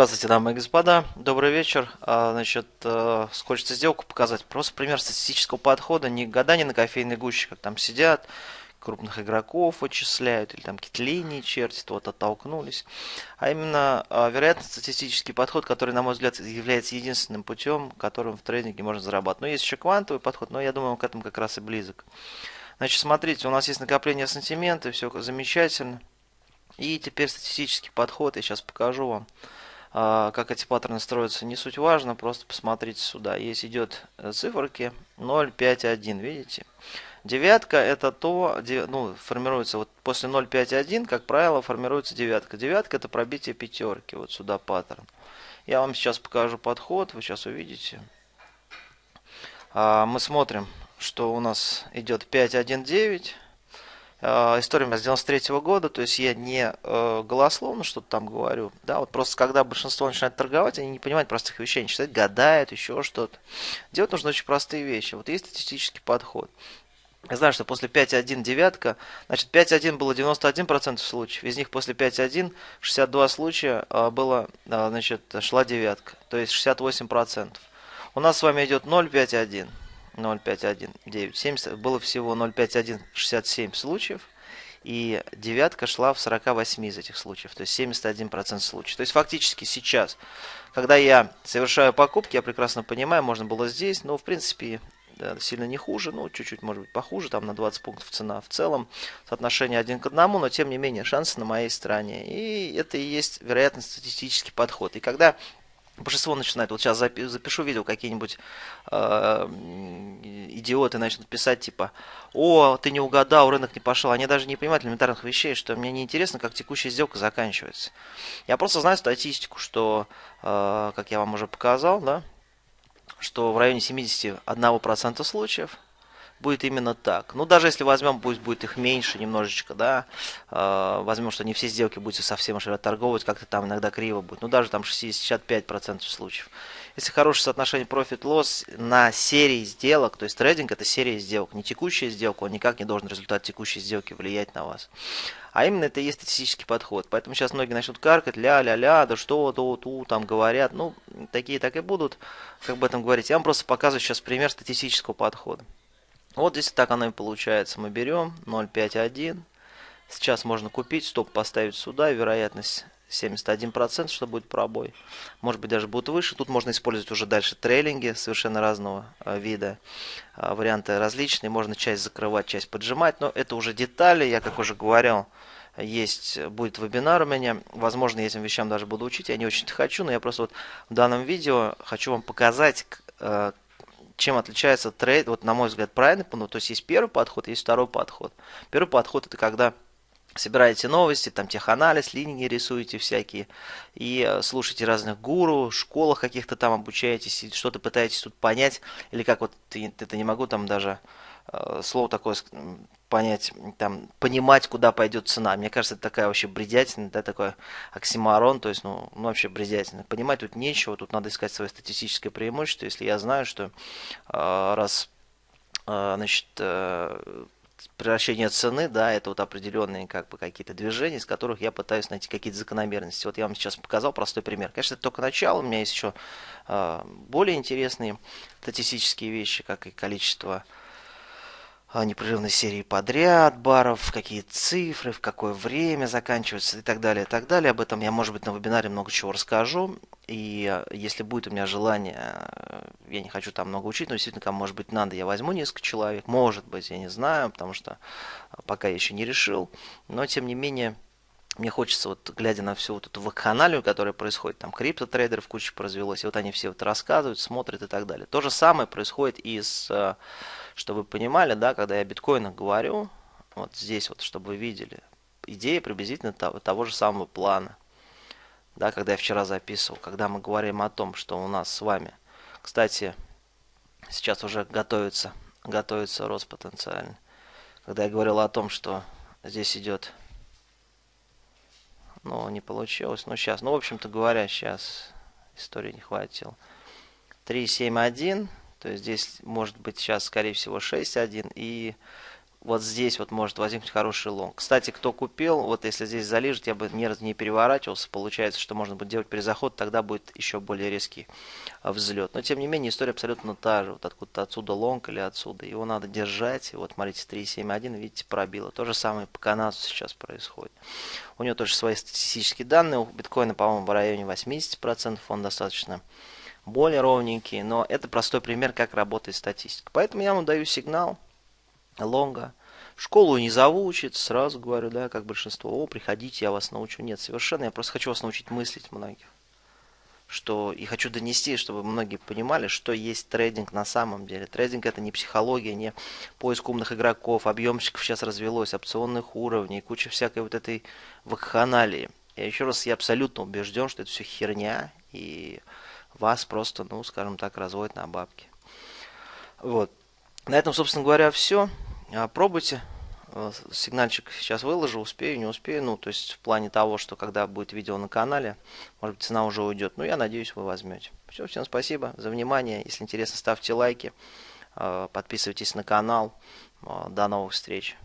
Здравствуйте, дамы и господа. Добрый вечер. А, значит, э, хочется сделку показать. Просто пример статистического подхода. Не гадание на кофейной гуще, как там сидят, крупных игроков вычисляют, или там какие-то линии чертят, вот оттолкнулись. А именно а, вероятно-статистический подход, который, на мой взгляд, является единственным путем, которым в трейдинге можно зарабатывать. Но есть еще квантовый подход, но я думаю, он к этому как раз и близок. Значит, смотрите, у нас есть накопление сантимента, все замечательно. И теперь статистический подход, я сейчас покажу вам. А, как эти паттерны строятся, не суть важно, просто посмотрите сюда. Есть идет э, циферки 0, 5, 1, видите? Девятка это то, ну, формируется вот после 0, 5, 1, как правило, формируется девятка. Девятка это пробитие пятерки, вот сюда паттерн. Я вам сейчас покажу подход, вы сейчас увидите. А, мы смотрим, что у нас идет 5, 1, 9. Э, история меня с 93 -го года, то есть я не э, голословно что-то там говорю, да, вот просто когда большинство начинает торговать, они не понимают простых вещей, они считают, гадают, еще что-то. Делать нужно очень простые вещи. Вот есть статистический подход. Я знаю, что после 5.1 девятка, значит 5.1 было 91% случаев, из них после 5.1 62 случая э, было, э, значит, шла девятка, то есть 68%. У нас с вами идет 0.5.1. 0,5197. Было всего 0,5167 случаев. И девятка шла в 48 из этих случаев, то есть 71% случаев. То есть фактически сейчас, когда я совершаю покупки, я прекрасно понимаю, можно было здесь, но в принципе да, сильно не хуже, ну чуть-чуть может быть похуже, там на 20 пунктов цена в целом, соотношение один к одному, но тем не менее шансы на моей стороне. И это и есть вероятно статистический подход. И когда Большинство начинает, вот сейчас запишу видео, какие-нибудь э, идиоты начнут писать, типа, о, ты не угадал, рынок не пошел. Они даже не понимают элементарных вещей, что мне не интересно, как текущая сделка заканчивается. Я просто знаю статистику, что, э, как я вам уже показал, да, что в районе 71% случаев будет именно так. Ну, даже если возьмем, пусть будет их меньше немножечко, да, э, возьмем, что не все сделки будете совсем уж торговать, как-то там иногда криво будет, ну, даже там 65% случаев. Если хорошее соотношение profit-loss на серии сделок, то есть трейдинг это серия сделок, не текущая сделка, он никак не должен результат текущей сделки влиять на вас. А именно это и есть статистический подход. Поэтому сейчас многие начнут каркать, ля-ля-ля, да что, то, ту, там говорят. Ну, такие так и будут, как об этом говорить. Я вам просто показываю сейчас пример статистического подхода. Вот здесь так оно и получается. Мы берем 0,51. Сейчас можно купить, стоп поставить сюда. Вероятность 71%, что будет пробой. Может быть даже будет выше. Тут можно использовать уже дальше трейлинги совершенно разного э, вида. Э, варианты различные. Можно часть закрывать, часть поджимать. Но это уже детали. Я, как уже говорил, есть, будет вебинар у меня. Возможно, я этим вещам даже буду учить. Я не очень-то хочу, но я просто вот в данном видео хочу вам показать, э, чем отличается трейд, вот на мой взгляд, правильный, ну, то есть есть первый подход, есть второй подход. Первый подход это когда собираете новости, там теханализ, линии рисуете всякие, и э, слушаете разных гуру, школах каких-то там обучаетесь, и что-то пытаетесь тут понять, или как вот, это не могу там даже слово такое понять, там, понимать, куда пойдет цена. Мне кажется, это такая вообще бредятина, да, такой оксимарон, то есть, ну, ну, вообще бредятина. Понимать тут нечего, тут надо искать свое статистическое преимущество. Если я знаю, что э, раз, э, значит, э, превращение цены, да, это вот определенные как бы какие-то движения, из которых я пытаюсь найти какие-то закономерности. Вот я вам сейчас показал простой пример. Конечно, это только начало, у меня есть еще э, более интересные статистические вещи, как и количество непрерывной серии подряд баров, какие цифры, в какое время заканчиваются и так далее, и так далее. Об этом я, может быть, на вебинаре много чего расскажу. И э, если будет у меня желание, э, я не хочу там много учить, но действительно, кому может быть надо, я возьму несколько человек. Может быть, я не знаю, потому что э, пока я еще не решил. Но, тем не менее, мне хочется, вот глядя на всю вот эту вакханалию, которая происходит, там криптотрейдеров куча поразвелось, и вот они все вот рассказывают, смотрят и так далее. То же самое происходит и с чтобы вы понимали, да, когда я о биткоинах говорю, вот здесь вот, чтобы вы видели, идея приблизительно того, того же самого плана. Да, когда я вчера записывал, когда мы говорим о том, что у нас с вами, кстати, сейчас уже готовится, готовится рост потенциальный. Когда я говорил о том, что здесь идет, ну, не получилось, ну, сейчас, ну, в общем-то говоря, сейчас истории не хватило. 371 то есть здесь может быть сейчас, скорее всего, 6.1 и вот здесь вот может возникнуть хороший лонг. Кстати, кто купил, вот если здесь залежит, я бы сразу не переворачивался. Получается, что можно будет делать перезаход, тогда будет еще более резкий а, взлет. Но тем не менее, история абсолютно та же. Вот откуда-то отсюда лонг или отсюда. Его надо держать. Вот смотрите, 3.7.1, видите, пробило. То же самое по канадцу сейчас происходит. У него тоже свои статистические данные. У биткоина, по-моему, в районе 80%. Он достаточно более ровненький. Но это простой пример, как работает статистика. Поэтому я вам даю сигнал лонга. В школу не учиться, сразу говорю, да, как большинство, о, приходите, я вас научу. Нет, совершенно, я просто хочу вас научить мыслить многих. Что, и хочу донести, чтобы многие понимали, что есть трейдинг на самом деле. Трейдинг это не психология, не поиск умных игроков, объемщиков сейчас развелось, опционных уровней, куча всякой вот этой вакханалии. Я еще раз, я абсолютно убежден, что это все херня, и вас просто, ну, скажем так, разводят на бабки. Вот. На этом, собственно говоря, все. А, пробуйте. Э, сигнальчик сейчас выложу, успею, не успею. Ну, то есть в плане того, что когда будет видео на канале, может быть, цена уже уйдет. Ну, я надеюсь, вы возьмете. Все, всем спасибо за внимание. Если интересно, ставьте лайки, э, подписывайтесь на канал. Э, до новых встреч.